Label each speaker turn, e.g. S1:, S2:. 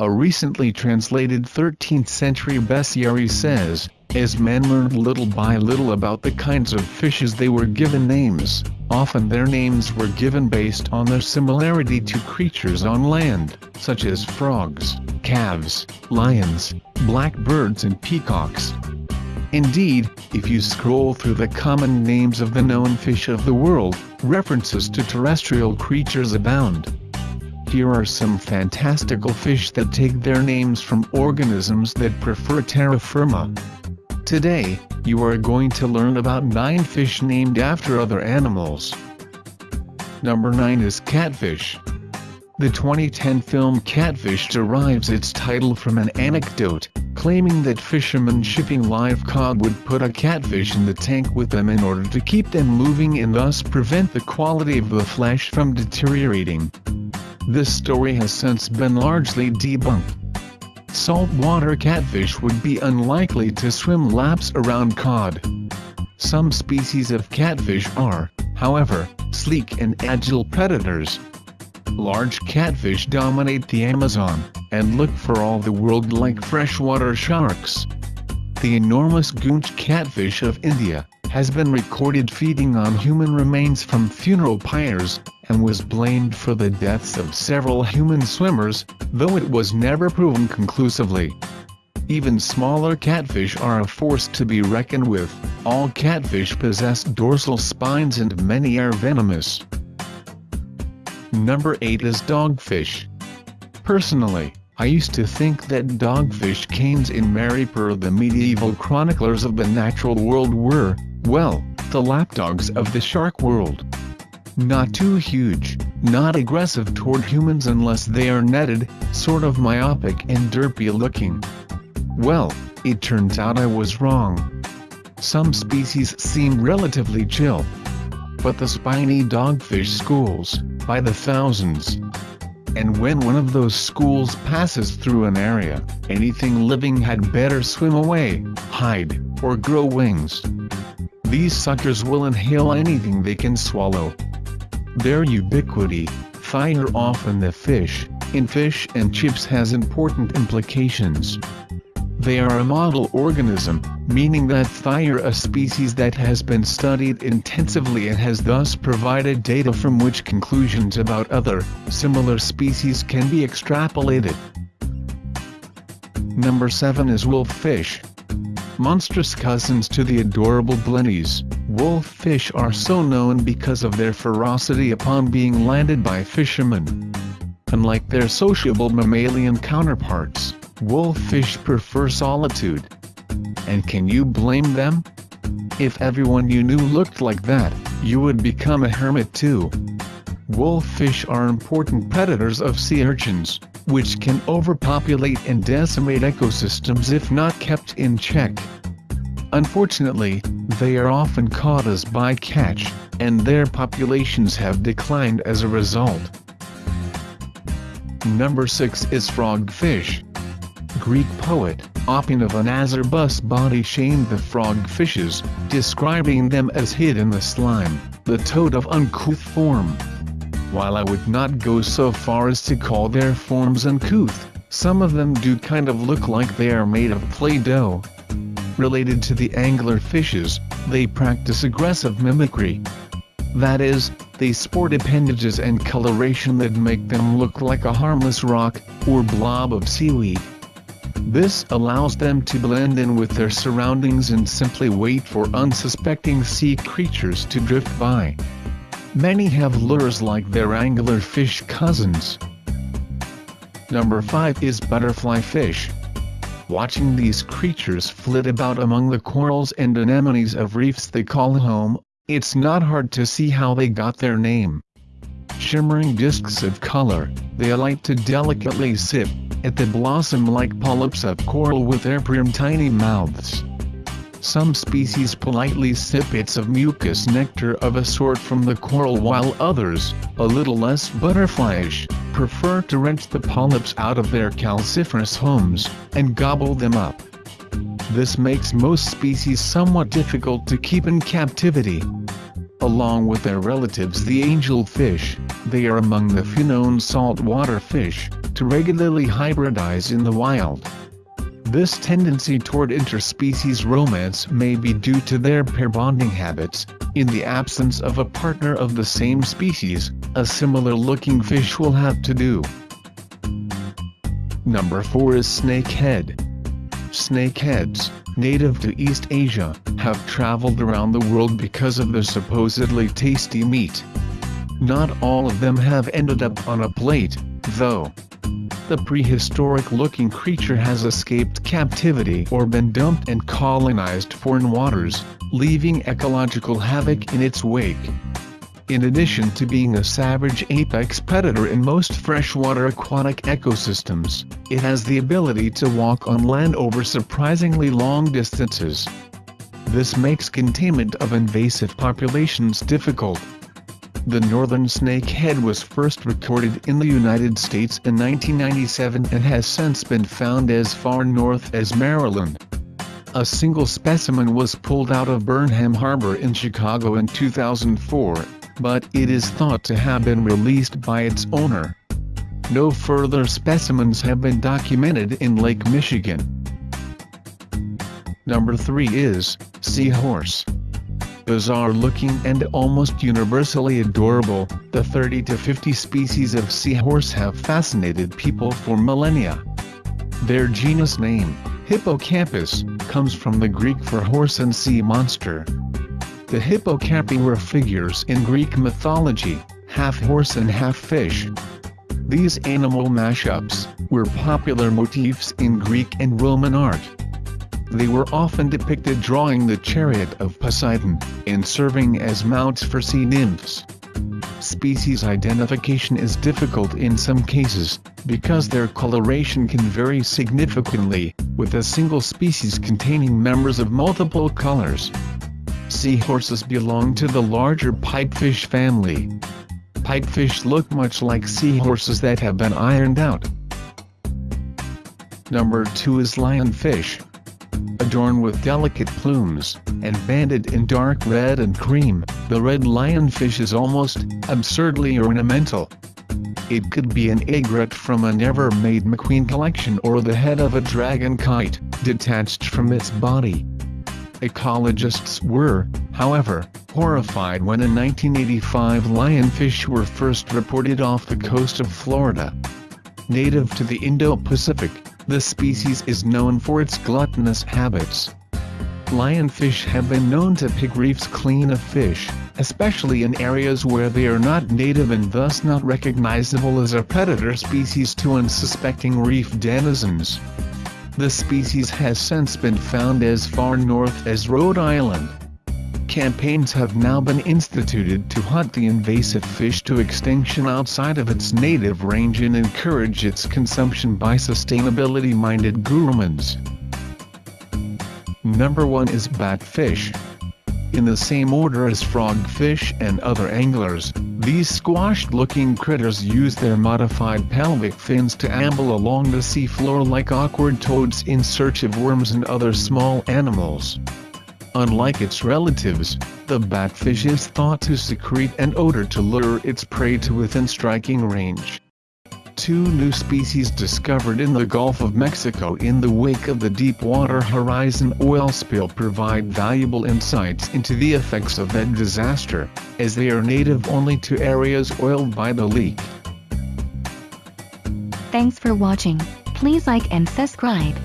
S1: A recently translated 13th century bestiary says, as men learned little by little about the kinds of fishes they were given names, often their names were given based on their similarity to creatures on land, such as frogs, calves, lions, blackbirds and peacocks. Indeed, if you scroll through the common names of the known fish of the world, references to terrestrial creatures abound. Here are some fantastical fish that take their names from organisms that prefer terra firma. Today, you are going to learn about 9 fish named after other animals. Number 9 is catfish. The 2010 film Catfish derives its title from an anecdote, claiming that fishermen shipping live cod would put a catfish in the tank with them in order to keep them moving and thus prevent the quality of the flesh from deteriorating. This story has since been largely debunked saltwater catfish would be unlikely to swim laps around cod. Some species of catfish are, however, sleek and agile predators. Large catfish dominate the Amazon, and look for all the world like freshwater sharks. The enormous Goonch catfish of India, has been recorded feeding on human remains from funeral pyres, and was blamed for the deaths of several human swimmers, though it was never proven conclusively. Even smaller catfish are a force to be reckoned with, all catfish possess dorsal spines and many are venomous. Number 8 is dogfish. Personally, I used to think that dogfish canes in Merrypur the medieval chroniclers of the natural world were, well, the lapdogs of the shark world. Not too huge, not aggressive toward humans unless they are netted, sort of myopic and derpy looking. Well, it turns out I was wrong. Some species seem relatively chill. But the spiny dogfish schools, by the thousands. And when one of those schools passes through an area, anything living had better swim away, hide, or grow wings. These suckers will inhale anything they can swallow, their ubiquity, fire often the fish, in fish and chips has important implications. They are a model organism, meaning that fire a species that has been studied intensively and has thus provided data from which conclusions about other, similar species can be extrapolated. Number 7 is wolffish. Monstrous cousins to the adorable blennies, wolffish are so known because of their ferocity upon being landed by fishermen. Unlike their sociable mammalian counterparts, wolffish prefer solitude. And can you blame them? If everyone you knew looked like that, you would become a hermit too. Wolffish are important predators of sea urchins, which can overpopulate and decimate ecosystems if not kept in check. Unfortunately, they are often caught as bycatch, and their populations have declined as a result. Number 6 is frogfish. Greek poet, Oppian of Anazarbus body shamed the frogfishes, describing them as hid in the slime, the toad of uncouth form. While I would not go so far as to call their forms uncouth, some of them do kind of look like they are made of Play-Doh. Related to the angler fishes, they practice aggressive mimicry. That is, they sport appendages and coloration that make them look like a harmless rock, or blob of seaweed. This allows them to blend in with their surroundings and simply wait for unsuspecting sea creatures to drift by. Many have lures like their anglerfish cousins. Number 5 is butterfly fish. Watching these creatures flit about among the corals and anemones of reefs they call home, it's not hard to see how they got their name. Shimmering discs of color, they alight to delicately sip at the blossom-like polyps of coral with their prim tiny mouths. Some species politely sip bits of mucus nectar of a sort from the coral while others, a little less butterflyish, prefer to wrench the polyps out of their calciferous homes, and gobble them up. This makes most species somewhat difficult to keep in captivity. Along with their relatives the angelfish, they are among the few known saltwater fish to regularly hybridize in the wild. This tendency toward interspecies romance may be due to their pair bonding habits. In the absence of a partner of the same species, a similar-looking fish will have to do. Number 4 is snakehead. Snakeheads, native to East Asia, have traveled around the world because of their supposedly tasty meat. Not all of them have ended up on a plate, though the prehistoric-looking creature has escaped captivity or been dumped and colonized foreign waters, leaving ecological havoc in its wake. In addition to being a savage apex predator in most freshwater aquatic ecosystems, it has the ability to walk on land over surprisingly long distances. This makes containment of invasive populations difficult, the northern snakehead was first recorded in the United States in 1997 and has since been found as far north as Maryland. A single specimen was pulled out of Burnham Harbor in Chicago in 2004, but it is thought to have been released by its owner. No further specimens have been documented in Lake Michigan. Number 3 is, Seahorse bizarre looking and almost universally adorable, the 30 to 50 species of seahorse have fascinated people for millennia. Their genus name, Hippocampus, comes from the Greek for horse and sea monster. The hippocampi were figures in Greek mythology, half horse and half fish. These animal mashups were popular motifs in Greek and Roman art. They were often depicted drawing the chariot of Poseidon, and serving as mounts for sea nymphs. Species identification is difficult in some cases, because their coloration can vary significantly, with a single species containing members of multiple colors. Seahorses belong to the larger pipefish family. Pipefish look much like seahorses that have been ironed out. Number 2 is lionfish adorned with delicate plumes, and banded in dark red and cream, the red lionfish is almost absurdly ornamental. It could be an egret from a never-made McQueen collection or the head of a dragon kite, detached from its body. Ecologists were, however, horrified when in 1985 lionfish were first reported off the coast of Florida. Native to the Indo-Pacific, the species is known for its gluttonous habits. Lionfish have been known to pick reefs clean of fish, especially in areas where they are not native and thus not recognizable as a predator species to unsuspecting reef denizens. The species has since been found as far north as Rhode Island campaigns have now been instituted to hunt the invasive fish to extinction outside of its native range and encourage its consumption by sustainability-minded gourmands. Number 1 is batfish. In the same order as frogfish and other anglers, these squashed-looking critters use their modified pelvic fins to amble along the seafloor like awkward toads in search of worms and other small animals. Unlike its relatives, the batfish is thought to secrete an odor to lure its prey to within striking range. Two new species discovered in the Gulf of Mexico in the wake of the Deepwater Horizon oil spill provide valuable insights into the effects of that disaster, as they are native only to areas oiled by the leak.
S2: Thanks for watching. Please like and subscribe.